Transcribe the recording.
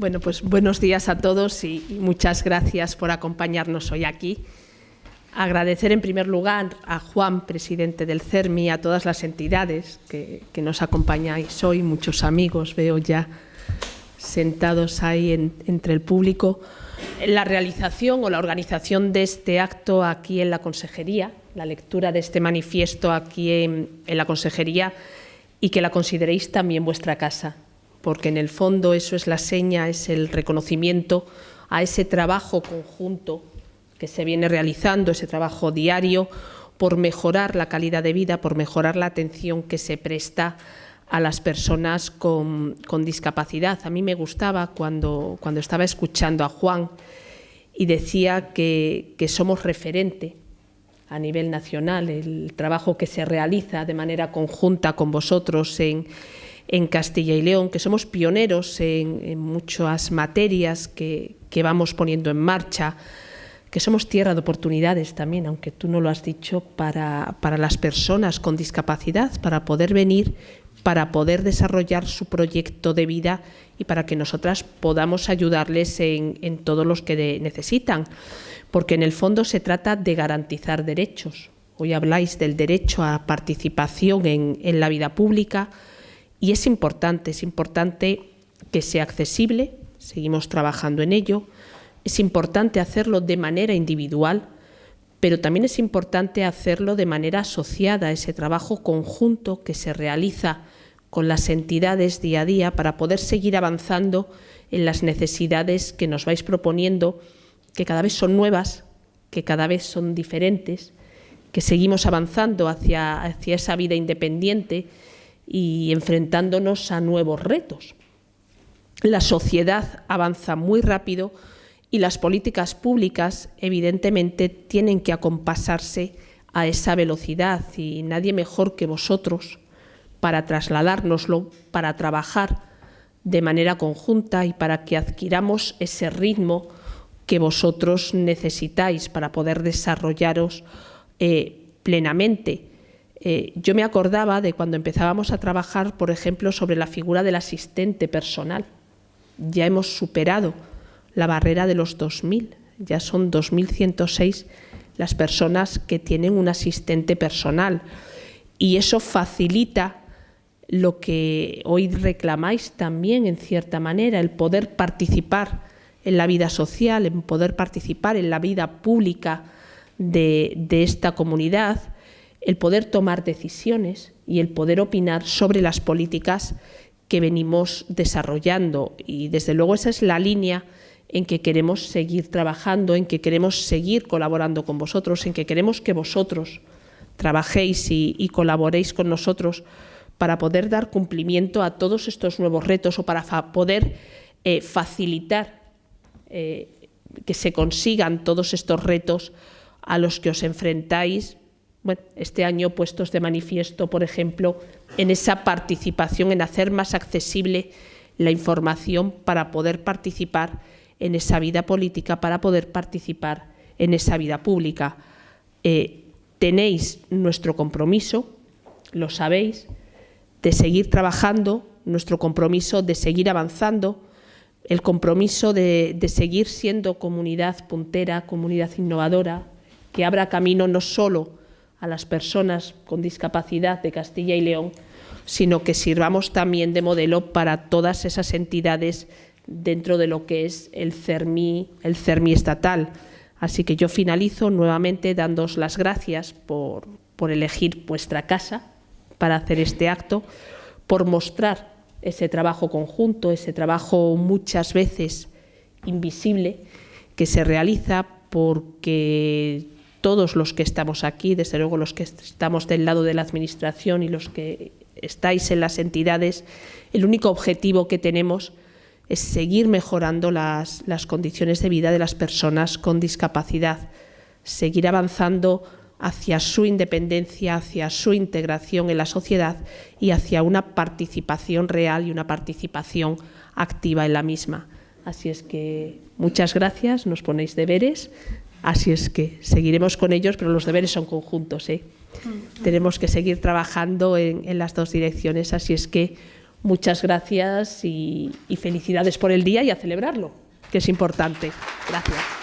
Bueno, pues buenos días a todos y muchas gracias por acompañarnos hoy aquí. Agradecer en primer lugar a Juan, presidente del CERMI, a todas las entidades que, nos acompañáis hoy, muchos amigos veo ya sentados ahí entre el público, la realización o la organización de este acto aquí en la Consejería, la lectura de este manifiesto aquí en, en la Consejería y que la consideréis también vuestra casa, porque en el fondo eso es la seña, es el reconocimiento a ese trabajo conjunto que se viene realizando, ese trabajo diario, por mejorar la calidad de vida, por mejorar la atención que se presta a las personas con, discapacidad. A mí me gustaba cuando, cuando estaba escuchando a Juan y decía que, somos referente a nivel nacional, el trabajo que se realiza de manera conjunta con vosotros en, Castilla y León, que somos pioneros en, muchas materias que, vamos poniendo en marcha, que somos tierra de oportunidades también, aunque tú no lo has dicho, para, las personas con discapacidad, para poder venir, para poder desarrollar su proyecto de vida y para que nosotras podamos ayudarles en, en todos los que necesitan. Porque en el fondo se trata de garantizar derechos. Hoy habláis del derecho a participación en, en la vida pública y es importante, es importante que sea accesible, seguimos trabajando en ello, es importante hacerlo de manera individual, pero también es importante hacerlo de manera asociada, ese trabajo conjunto que se realiza con las entidades día a día para poder seguir avanzando en las necesidades que nos vais proponiendo, que cada vez son nuevas, que cada vez son diferentes, que seguimos avanzando hacia, hacia esa vida independiente y enfrentándonos a nuevos retos. La sociedad avanza muy rápido, y las políticas públicas evidentemente tienen que acompasarse a esa velocidad y nadie mejor que vosotros para trasladárnoslo, para trabajar de manera conjunta y para que adquiramos ese ritmo que vosotros necesitáis para poder desarrollaros eh, plenamente. Eh, yo me acordaba de cuando empezábamos a trabajar, por ejemplo, sobre la figura del asistente personal. Ya hemos superado la barrera de los 2.000. Ya son 2.106 las personas que tienen un asistente personal. Y eso facilita lo que hoy reclamáis también, en cierta manera, el poder participar en la vida social, en poder participar en la vida pública de, de esta comunidad, el poder tomar decisiones y el poder opinar sobre las políticas que venimos desarrollando. Y desde luego esa es la línea en que queremos seguir trabajando, en que queremos seguir colaborando con vosotros, en que queremos que vosotros trabajéis y, colaboréis con nosotros para poder dar cumplimiento a todos estos nuevos retos o para poder eh, facilitar eh, que se consigan todos estos retos a los que os enfrentáis. Bueno, este año puestos de manifiesto, por ejemplo, en esa participación, en hacer más accesible la información para poder participar en esa vida política para poder participar en esa vida pública. Eh, tenéis nuestro compromiso, lo sabéis, de seguir trabajando, nuestro compromiso de seguir avanzando, el compromiso de, de seguir siendo comunidad puntera, comunidad innovadora, que abra camino no solo a las personas con discapacidad de Castilla y León, sino que sirvamos también de modelo para todas esas entidades dentro de lo que es el CERMI, el CERMI estatal. Así que yo finalizo nuevamente dándos las gracias por, por elegir vuestra casa para hacer este acto, por mostrar ese trabajo conjunto, ese trabajo muchas veces invisible que se realiza porque todos los que estamos aquí, desde luego los que estamos del lado de la Administración y los que estáis en las entidades, el único objetivo que tenemos es seguir mejorando las, condiciones de vida de las personas con discapacidad, seguir avanzando hacia su independencia, hacia su integración en la sociedad y hacia una participación real y una participación activa en la misma. Así es que muchas gracias, nos ponéis deberes, así es que seguiremos con ellos, pero los deberes son conjuntos. ¿eh? Tenemos que seguir trabajando en las dos direcciones, así es que Muchas gracias y, y felicidades por el día y a celebrarlo, que es importante. Gracias.